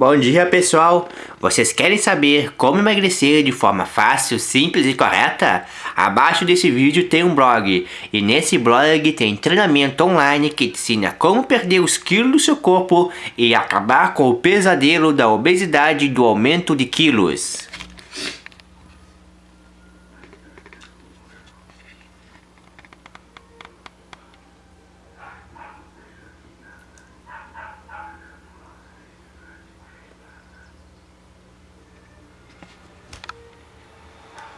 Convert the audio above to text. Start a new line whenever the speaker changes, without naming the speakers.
Bom dia pessoal! Vocês querem saber como emagrecer de forma fácil, simples e correta? Abaixo desse vídeo tem um blog e nesse blog tem treinamento online que te ensina como perder os quilos do seu corpo e acabar com o pesadelo da obesidade e do aumento de quilos.